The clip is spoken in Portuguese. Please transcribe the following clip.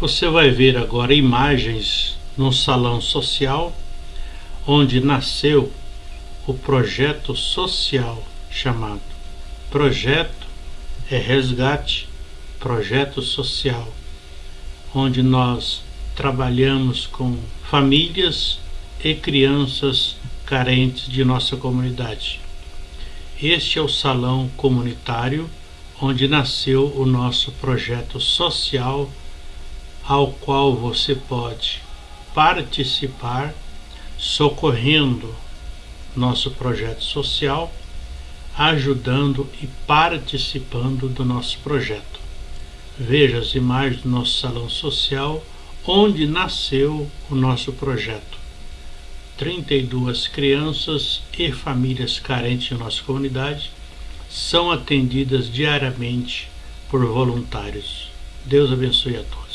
Você vai ver agora imagens no salão social onde nasceu o projeto social chamado Projeto é Resgate Projeto Social, onde nós trabalhamos com famílias e crianças carentes de nossa comunidade. Este é o salão comunitário onde nasceu o nosso projeto social, ao qual você pode participar socorrendo nosso projeto social, ajudando e participando do nosso projeto. Veja as imagens do nosso salão social, onde nasceu o nosso projeto. 32 crianças e famílias carentes de nossa comunidade são atendidas diariamente por voluntários. Deus abençoe a todos.